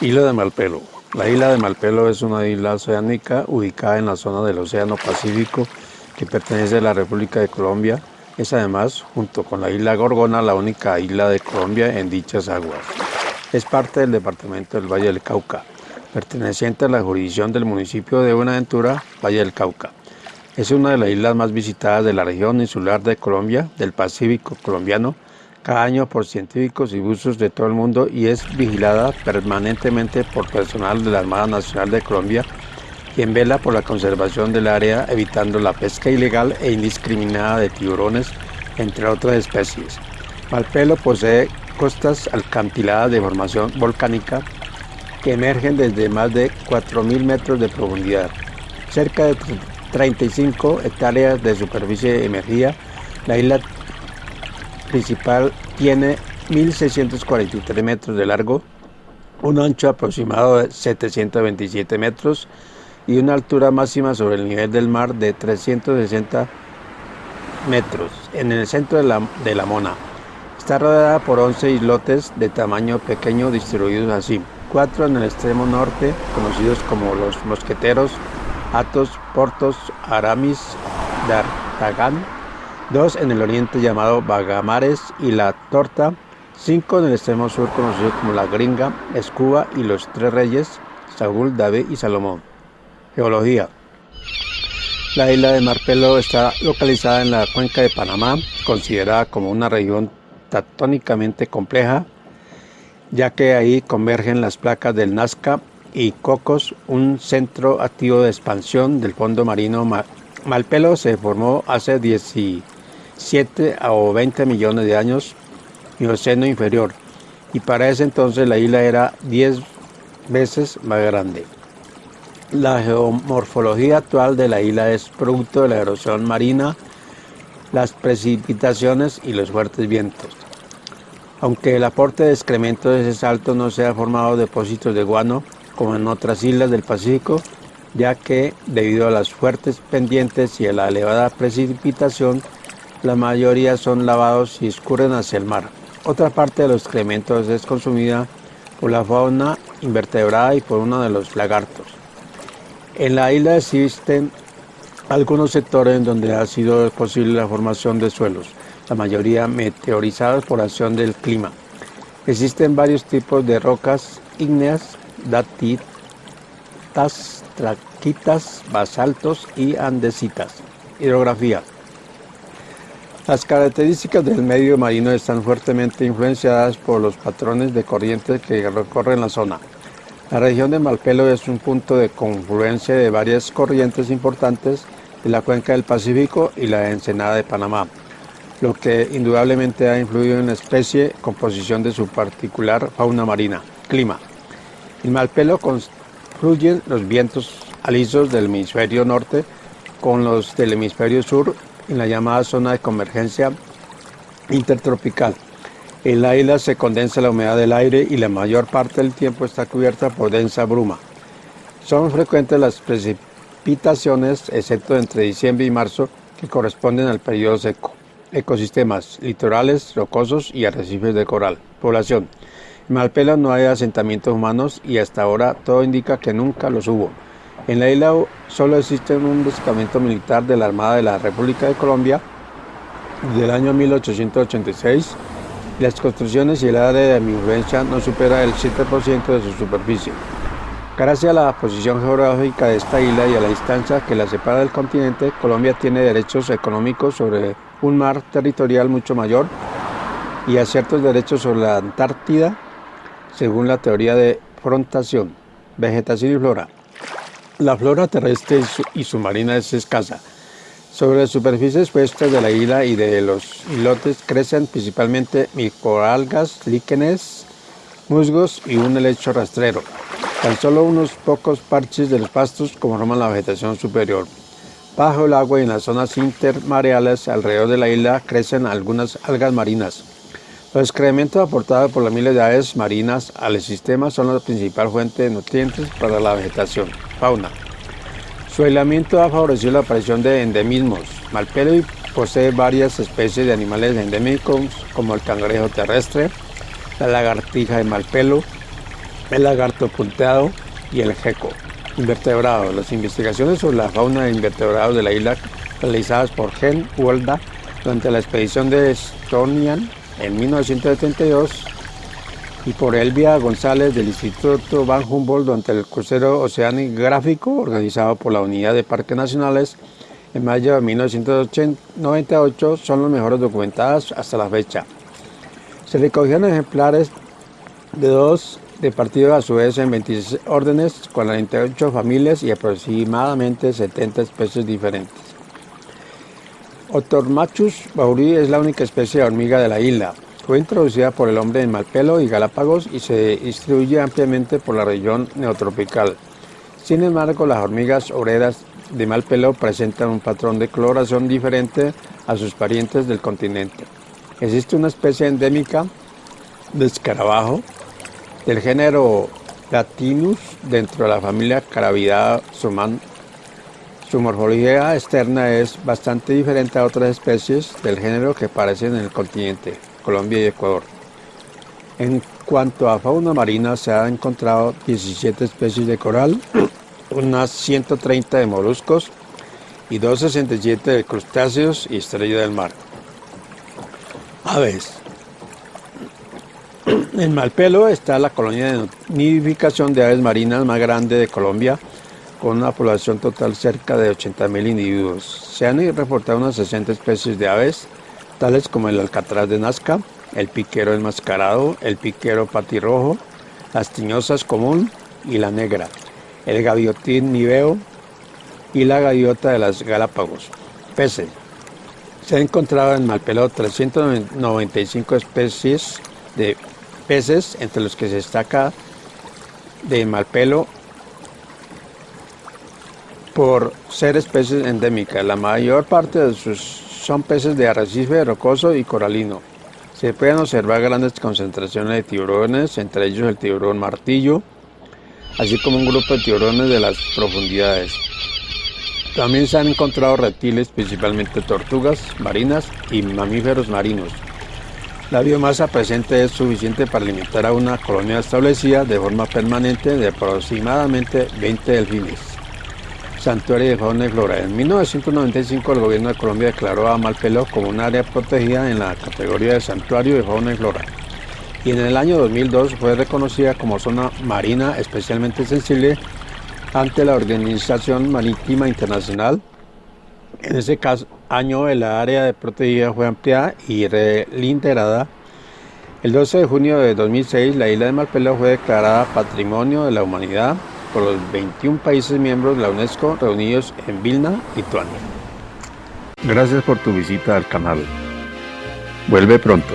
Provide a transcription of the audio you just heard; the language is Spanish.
Isla de Malpelo. La isla de Malpelo es una isla oceánica ubicada en la zona del Océano Pacífico que pertenece a la República de Colombia. Es además, junto con la isla Gorgona, la única isla de Colombia en dichas aguas. Es parte del departamento del Valle del Cauca, perteneciente a la jurisdicción del municipio de Buenaventura, Valle del Cauca. Es una de las islas más visitadas de la región insular de Colombia, del Pacífico colombiano, cada año por científicos y buzos de todo el mundo y es vigilada permanentemente por personal de la Armada Nacional de Colombia, quien vela por la conservación del área evitando la pesca ilegal e indiscriminada de tiburones, entre otras especies. Malpelo posee costas alcantiladas de formación volcánica que emergen desde más de 4.000 metros de profundidad. Cerca de 35 hectáreas de superficie emergida, la isla principal tiene 1.643 metros de largo, un ancho aproximado de 727 metros y una altura máxima sobre el nivel del mar de 360 metros en el centro de la, de la Mona. Está rodeada por 11 islotes de tamaño pequeño distribuidos así, cuatro en el extremo norte, conocidos como los Mosqueteros, Atos, Portos, Aramis, D'Artagnan, dos en el oriente llamado Bagamares y La Torta, cinco en el extremo sur conocido como La Gringa, Escuba y Los Tres Reyes, Saúl, David y Salomón. Geología. La isla de Marpelo está localizada en la cuenca de Panamá, considerada como una región tectónicamente compleja, ya que ahí convergen las placas del Nazca y Cocos, un centro activo de expansión del fondo marino. Malpelo se formó hace 17 7 o 20 millones de años Mioceno inferior y para ese entonces la isla era 10 veces más grande. La geomorfología actual de la isla es producto de la erosión marina, las precipitaciones y los fuertes vientos. Aunque el aporte de excrementos es alto, no se ha formado depósitos de guano como en otras islas del Pacífico, ya que debido a las fuertes pendientes y a la elevada precipitación, la mayoría son lavados y escurren hacia el mar. Otra parte de los excrementos es consumida por la fauna invertebrada y por uno de los lagartos. En la isla existen algunos sectores en donde ha sido posible la formación de suelos, la mayoría meteorizados por acción del clima. Existen varios tipos de rocas ígneas, datitas, traquitas, basaltos y andesitas. Hidrografía. Las características del medio marino están fuertemente influenciadas por los patrones de corriente que recorren la zona. La región de Malpelo es un punto de confluencia de varias corrientes importantes de la cuenca del Pacífico y la ensenada de Panamá, lo que indudablemente ha influido en la especie, composición de su particular fauna marina. Clima. En Malpelo confluyen los vientos alisos del hemisferio norte con los del hemisferio sur en la llamada zona de convergencia intertropical. En la isla se condensa la humedad del aire y la mayor parte del tiempo está cubierta por densa bruma. Son frecuentes las precipitaciones, excepto entre diciembre y marzo, que corresponden al periodo seco. Ecosistemas, litorales, rocosos y arrecifes de coral. Población. En Malpela no hay asentamientos humanos y hasta ahora todo indica que nunca los hubo. En la isla solo existe un destacamento militar de la Armada de la República de Colombia del año 1886 las construcciones y el área de influencia no supera el 7% de su superficie. Gracias a la posición geográfica de esta isla y a la distancia que la separa del continente, Colombia tiene derechos económicos sobre un mar territorial mucho mayor y a ciertos derechos sobre la Antártida, según la teoría de frontación, vegetación y flora. La flora terrestre y submarina es escasa. Sobre las superficies expuestas de la isla y de los islotes crecen principalmente microalgas, líquenes, musgos y un helecho rastrero. Tan solo unos pocos parches de los pastos conforman la vegetación superior. Bajo el agua y en las zonas intermareales alrededor de la isla crecen algunas algas marinas. Los excrementos aportados por las miles de aves marinas al sistema son la principal fuente de nutrientes para la vegetación. Fauna. Su aislamiento ha favorecido la aparición de endemismos. Malpelo posee varias especies de animales endémicos como el cangrejo terrestre, la lagartija de Malpelo, el lagarto punteado y el geco. Invertebrados. Las investigaciones sobre la fauna de invertebrados de la isla realizadas por Gen Wolda durante la expedición de Estonian en 1972 y por Elvia González del Instituto Van Humboldt durante el crucero oceanográfico organizado por la Unidad de Parques Nacionales en mayo de 1998 son los mejores documentadas hasta la fecha. Se recogieron ejemplares de dos de partido a su vez en 26 órdenes, 48 familias y aproximadamente 70 especies diferentes. Otormachus bauri es la única especie de hormiga de la isla. Fue introducida por el hombre en Malpelo y Galápagos y se distribuye ampliamente por la región neotropical. Sin embargo, las hormigas obreras de Malpelo presentan un patrón de coloración diferente a sus parientes del continente. Existe una especie endémica de escarabajo del género Latinus dentro de la familia Carabidae suman. Su morfología externa es bastante diferente a otras especies del género que aparecen en el continente, Colombia y Ecuador. En cuanto a fauna marina, se han encontrado 17 especies de coral, unas 130 de moluscos y 267 de crustáceos y estrella del mar. Aves. En Malpelo está la colonia de nidificación de aves marinas más grande de Colombia, con una población total cerca de 80.000 individuos. Se han reportado unas 60 especies de aves, tales como el alcatraz de Nazca, el piquero enmascarado, el piquero patirrojo, las tiñosas común y la negra, el gaviotín niveo y la gaviota de las Galápagos. Peces. Se han encontrado en Malpelo 395 especies de peces, entre los que se destaca de Malpelo por ser especies endémicas. La mayor parte de sus son peces de arrecife rocoso y coralino. Se pueden observar grandes concentraciones de tiburones, entre ellos el tiburón martillo, así como un grupo de tiburones de las profundidades. También se han encontrado reptiles, principalmente tortugas marinas y mamíferos marinos. La biomasa presente es suficiente para alimentar a una colonia establecida de forma permanente de aproximadamente 20 delfines. Santuario de Fauna y Flora. En 1995 el gobierno de Colombia declaró a Malpelo como un área protegida en la categoría de Santuario de Fauna y Flora. Y en el año 2002 fue reconocida como zona marina especialmente sensible ante la Organización Marítima Internacional. En ese caso, año el área de protegida fue ampliada y relinterada. El 12 de junio de 2006 la isla de Malpelo fue declarada Patrimonio de la Humanidad por los 21 países miembros de la UNESCO reunidos en Vilna, Lituania. Gracias por tu visita al canal. Vuelve pronto.